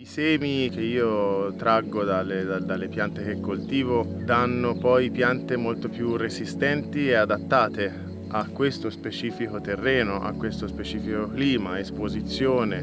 I semi che io traggo dalle, dalle, piante che coltivo danno poi piante molto più resistenti e adattate a questo specifico terreno, a questo specifico clima, esposizione.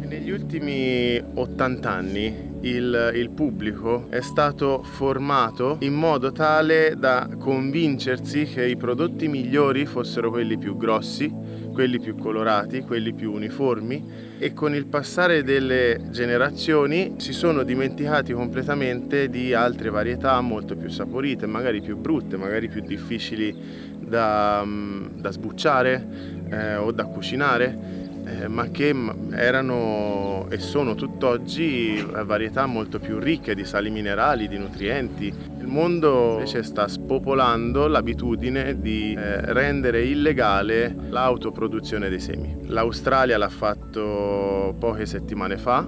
Negli ultimi 80 anni il, il, pubblico è stato formato in modo tale da convincersi che i prodotti migliori fossero quelli più grossi, quelli più colorati, quelli più uniformi. E con il passare delle generazioni si sono dimenticati completamente di altre varietà molto più saporite, magari più brutte, magari più difficili da, mm, da sbucciare eh, o da cucinare eh, ma che erano e sono tutt'oggi varietà molto più ricche di sali minerali, di nutrienti. Il mondo invece sta spopolando l'abitudine di eh, rendere illegale l'autoproduzione dei semi. L'Australia l'ha fatto poche settimane fa,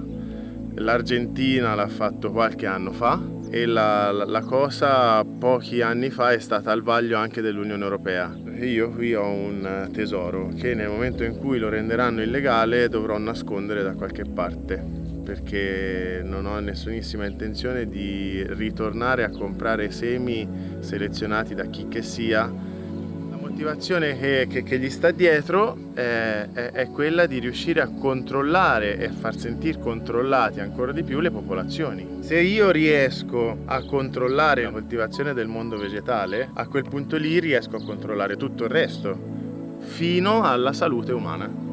l'Argentina l'ha fatto qualche anno fa e la, la, cosa pochi anni fa è stata al vaglio anche dell'Unione Europea. Io qui ho un tesoro che nel momento in cui lo renderanno illegale dovrò nascondere da qualche parte perché non ho nessunissima intenzione di ritornare a comprare semi selezionati da chi che sia motivazione che, che, che, gli sta dietro è, è, è, quella di riuscire a controllare e far sentire controllati ancora di più le popolazioni. Se io riesco a controllare la coltivazione del mondo vegetale, a quel punto lì riesco a controllare tutto il resto, fino alla salute umana.